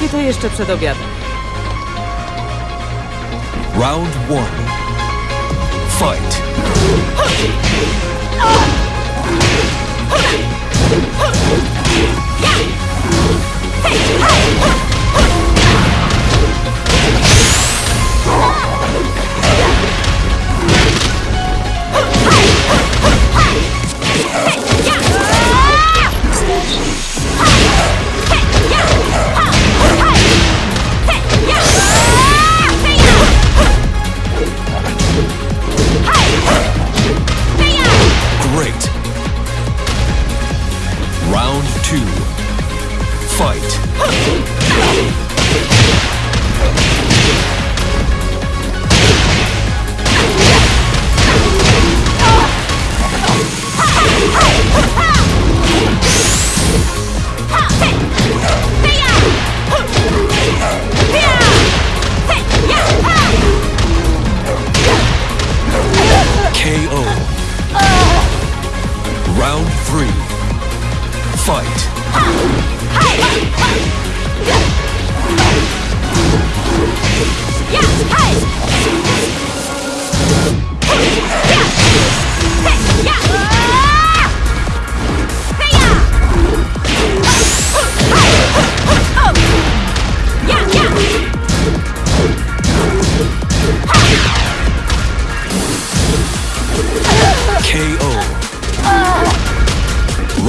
Załatwię to jeszcze przed obiadem. Round one. Fight. Great.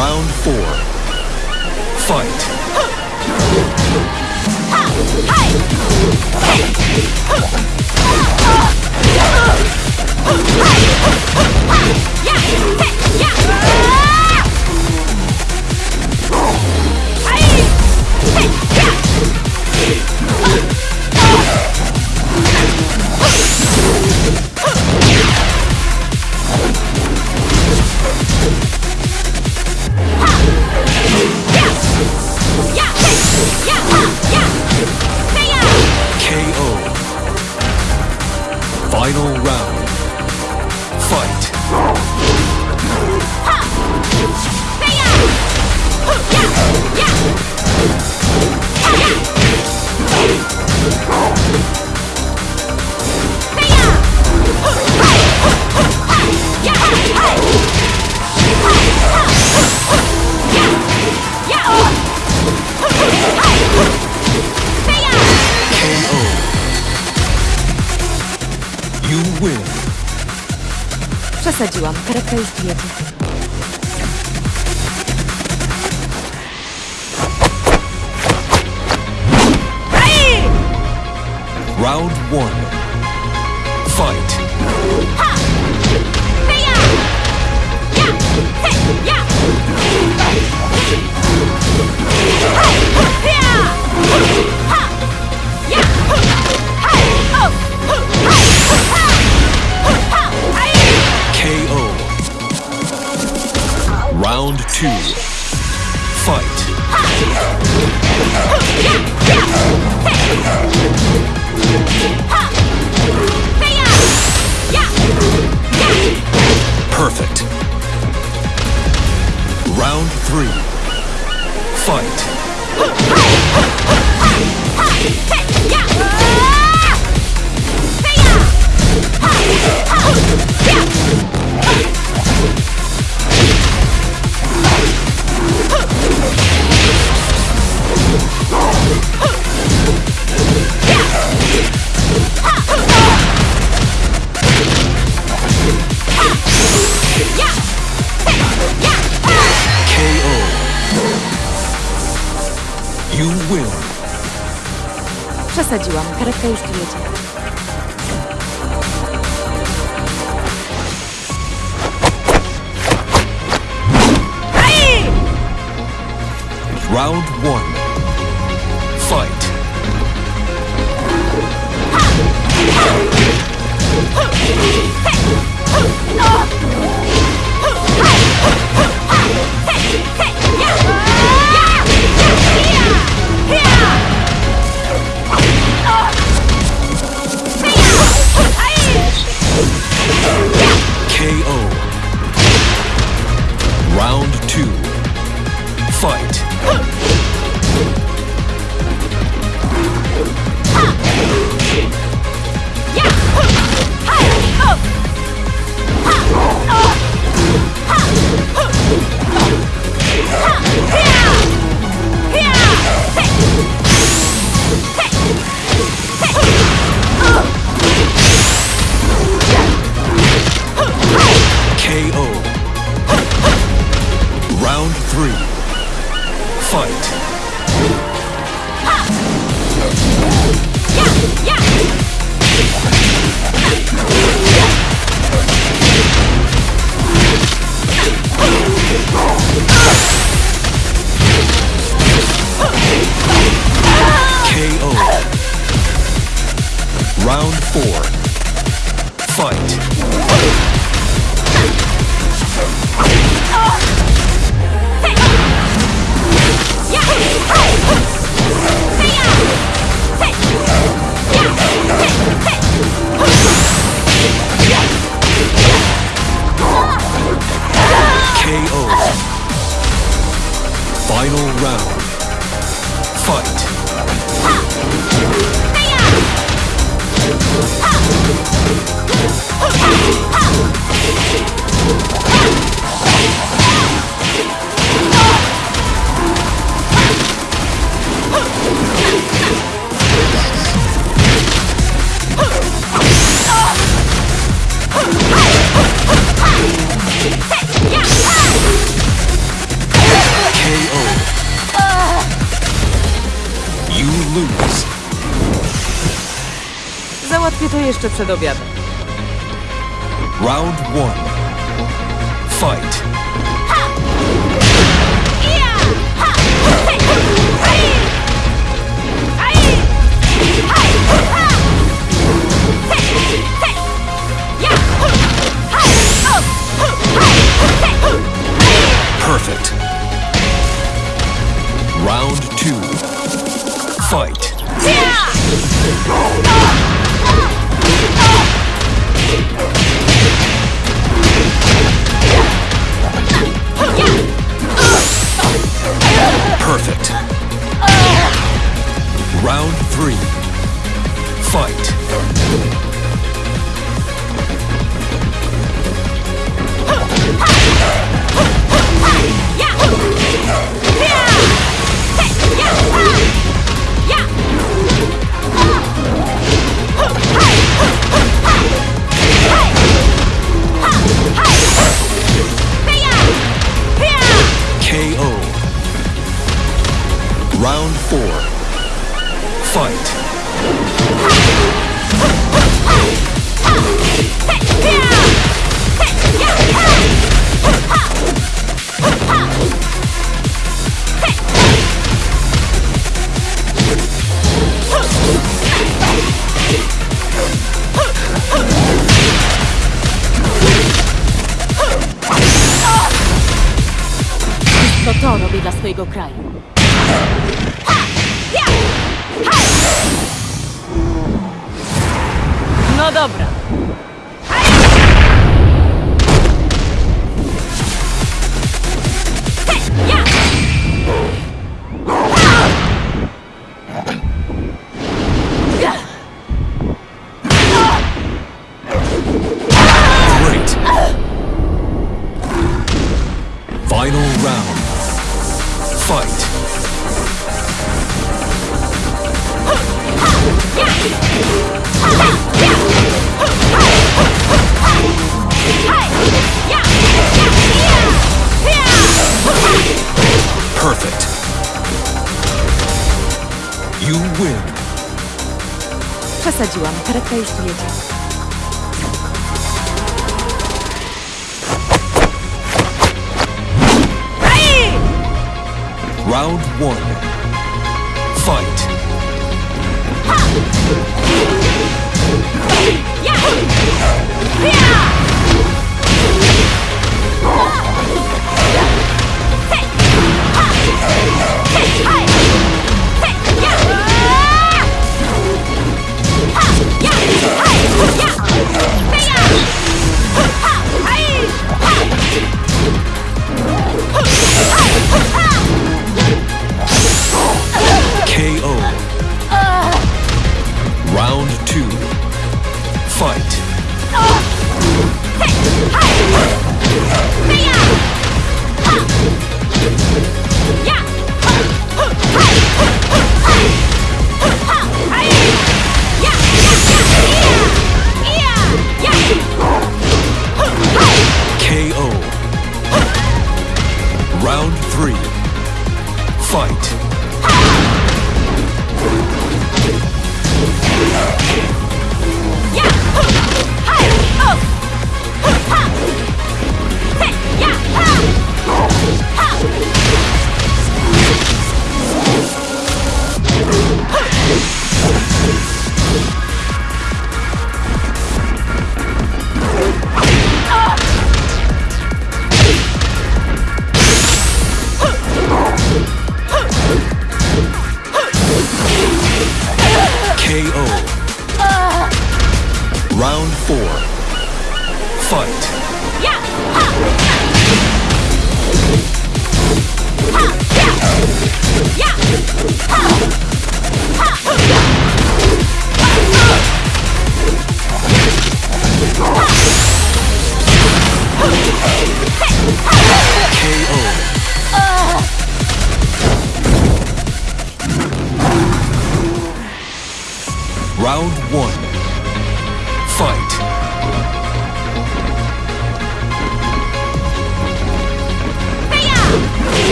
Round four. Fight. KO. Final round. Przesadziłam. Karetka już jedzie. Round one. Fight. KO. Two. Fight. Przesadziłam. Karetka już tu jedzie. Round one. załatwię to jeszcze przed obiadem. Round one. Fight. Perfect. Round two. Fight. Yeah! wysadziłam kartę już tu jedzie. Round one.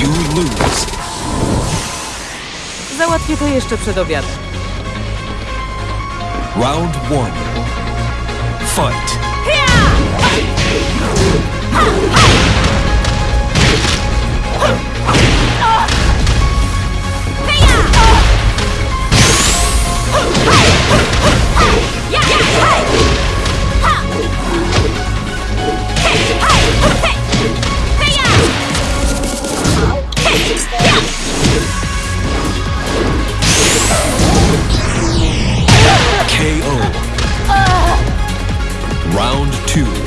You lose. Załatwię to jeszcze przed obiadem. Round one. Fight. Yeah! two.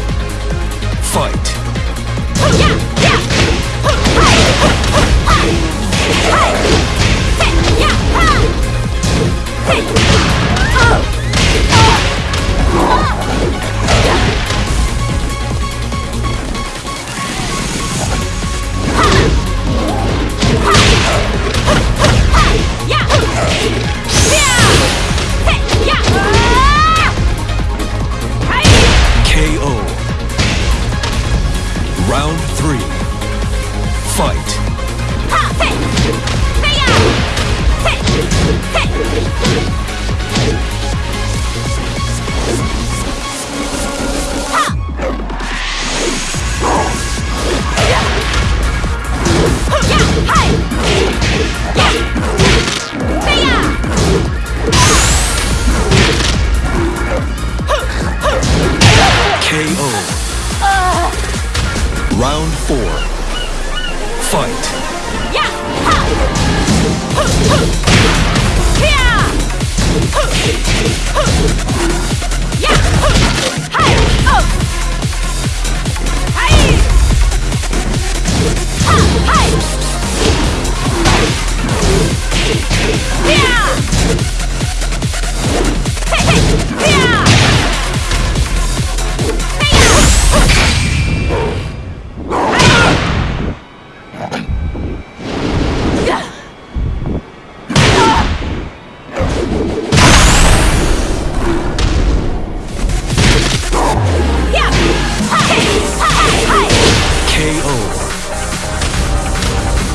fight. Ha, hey. Hey, hey.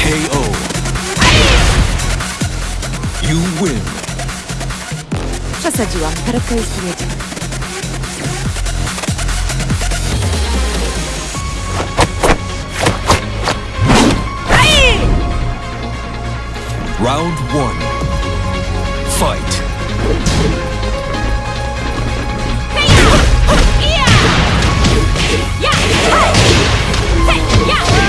KO. You win. Przesadziłam. Karetka już tu jedzie. Round one. Fight. Yeah! KO.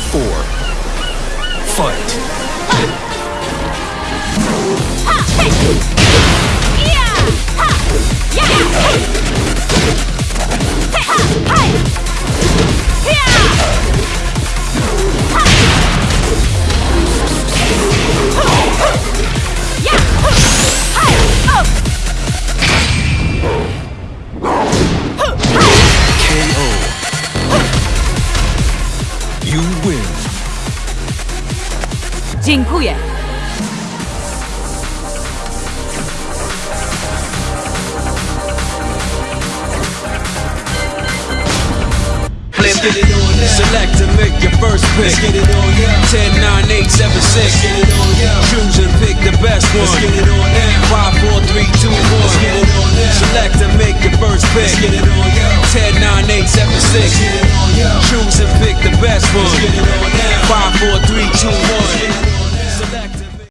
Four. Dziękuję. Let's get it on now. Select and make your first pick. Let's get it on now. 10, 9, 8, 7, 6. Let's get it on now. Choose and pick the best one. Let's get it on now. 5, 4, 3, 2, 1. Let's get it on now. Select and make your first pick. Let's get it on now. 10, 9, 8, 7, 6. Let's get it on now. Choose and pick the best one. Let's get it on now five, four, three, two, one.